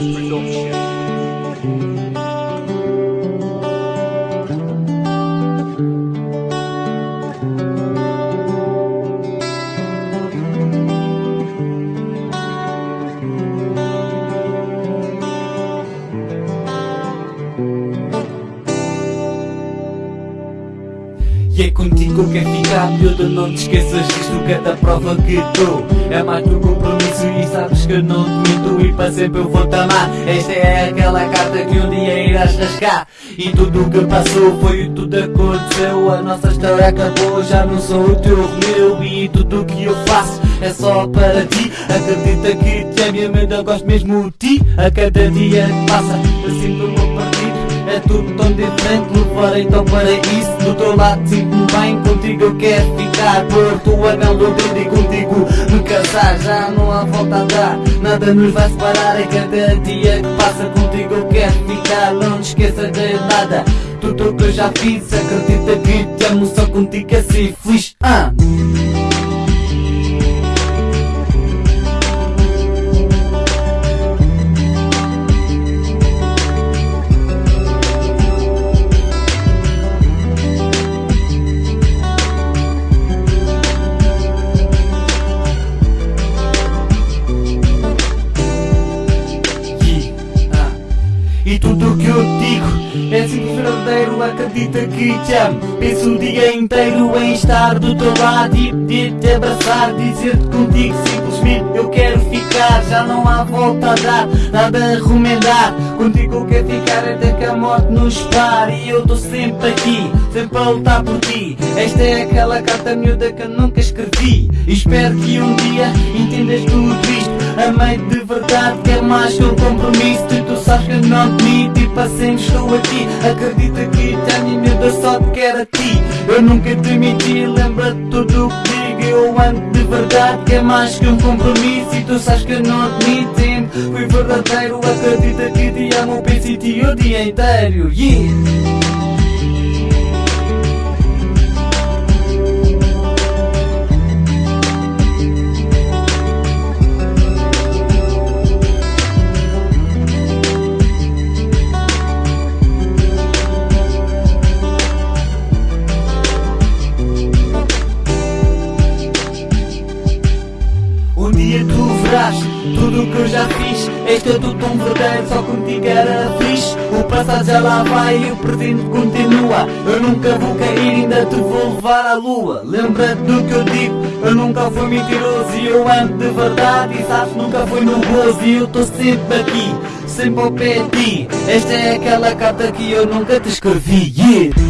Production. Contigo que ficar miúdo Não te esqueças disto, cada prova que dou É mais do compromisso e sabes que não te minto E para sempre eu vou-te amar. Esta é aquela carta que um dia irás rasgar. E tudo o que passou foi o tudo aconteceu. A nossa história acabou, já não sou o teu Romeu E tudo o que eu faço é só para ti. Acredita que te amo e ainda gosto mesmo de ti. A cada dia que passa eu sinto-me é tudo tão diferente, levar então para isso Do teu lado. Sinto-me bem, contigo eu quero ficar Por tua melodia e contigo me casar. Já não há volta a dar, nada nos vai separar. É cada dia que passa contigo eu quero ficar. Não te esqueças de nada, tudo o que eu já fiz. Acredita que te amo, só contigo ser feliz. Ah. Acredita que te amo Penso o dia inteiro em estar do teu lado e pedir-te abraçar Dizer-te contigo simplesmente eu quero ficar Já não há volta a dar, nada a remendar Contigo eu quero ficar até que a morte nos pare. E eu estou sempre aqui, sempre a lutar por ti. Esta é aquela carta miúda que eu nunca escrevi. E espero que um dia entendas tudo isto. Amei de verdade, quer mais que um compromisso sabes que eu não te e para sempre estou aqui Acredita que te amo e miúda só te quero a ti. Eu nunca te menti, lembra de tudo o que digo. Eu amo de verdade, quer mais que um compromisso. E tu sabes que eu não te sempre Fui verdadeiro, acredita que te amo Penso em ti o dia inteiro. Yeah! Dia tu verás tudo o que eu já fiz Este é tudo tão verdadeiro, só contigo era fixe O passado já lá vai e o presente continua. Eu nunca vou cair, ainda te vou levar à lua. Lembra-te do que eu digo, eu nunca fui mentiroso E eu amo de verdade. E sabes nunca foi no gozo E eu estou sempre aqui, sempre ao pé de ti. Esta é aquela carta que eu nunca te escrevi, yeah!